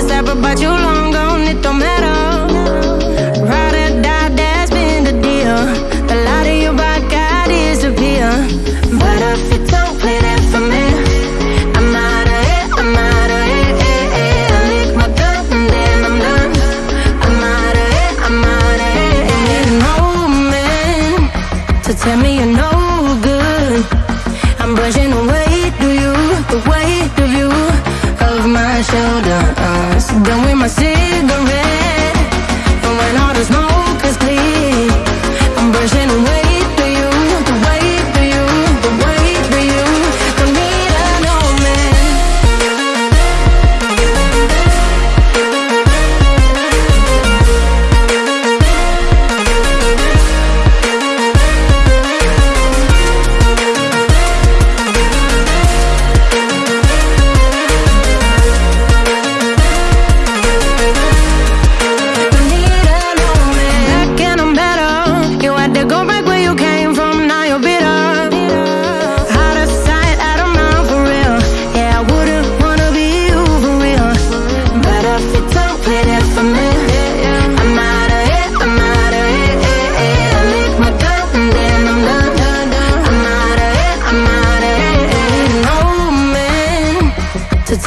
this life, but you long gone, it don't matter. Or that's been the deal. The light of your. But if you don't play for me, I'm out of here, I'm out of here. I lick my and then I'm done. I'm out of here, I'm out of here. Man to tell me you're no good. I'm brushing away.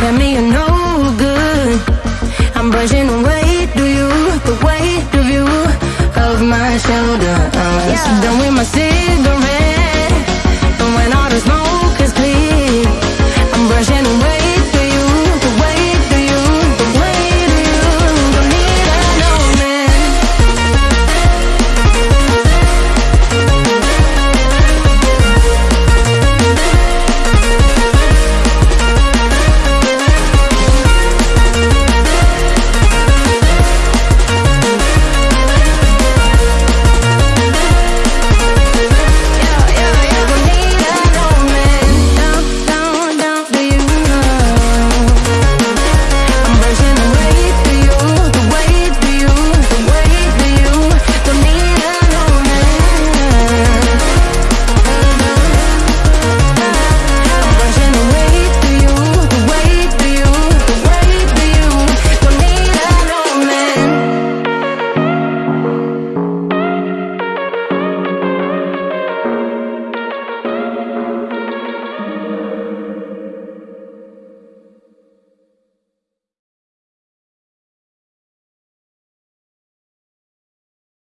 Tell me you're no good. I'm brushing away, do you? The weight of you Of my shoulder I'm yeah. done with my cigarette.